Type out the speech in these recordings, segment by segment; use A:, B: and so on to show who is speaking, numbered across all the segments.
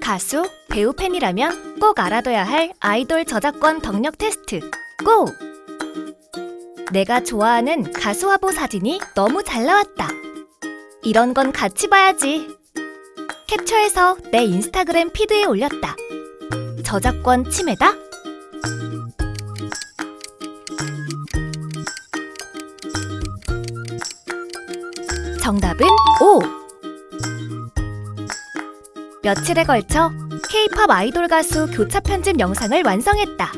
A: 가수, 배우 팬이라면 꼭 알아둬야 할 아이돌 저작권 덕력 테스트 고! 내가 좋아하는 가수 화보 사진이 너무 잘 나왔다. 이런 건 같이 봐야지. 캡처해서 내 인스타그램 피드에 올렸다. 저작권 침해다? 정답은 O. 며칠에 걸쳐 K-팝 아이돌 가수 교차 편집 영상을 완성했다.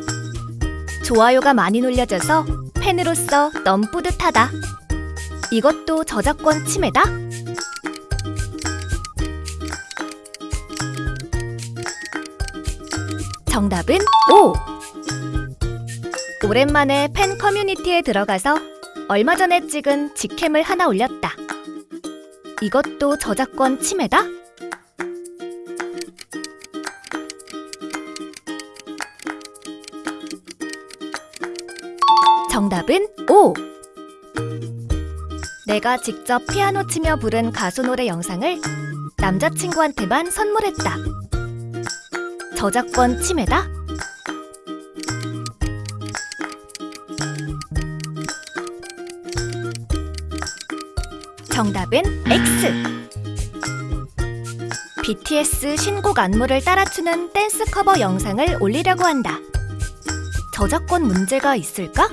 A: 좋아요가 많이 눌려져서 팬으로서 너무 뿌듯하다. 이것도 저작권 침해다? 정답은 O. 오랜만에 팬 커뮤니티에 들어가서 얼마 전에 찍은 직캠을 하나 올렸다. 이것도 저작권 침해다? 정답은 O. 내가 직접 피아노 치며 부른 가수 노래 영상을 남자친구한테만 선물했다. 저작권 침해다? 정답은 X. BTS 신곡 안무를 따라추는 댄스 커버 영상을 올리려고 한다. 저작권 문제가 있을까?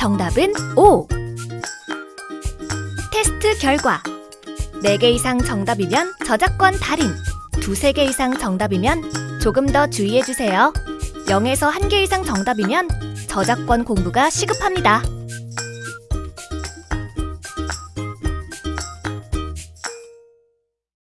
A: 정답은 O. 테스트 결과 4개 이상 정답이면 저작권 달인, 두세 개 이상 정답이면 조금 더 주의해 주세요. 0에서 1개 이상 정답이면 저작권 공부가 시급합니다.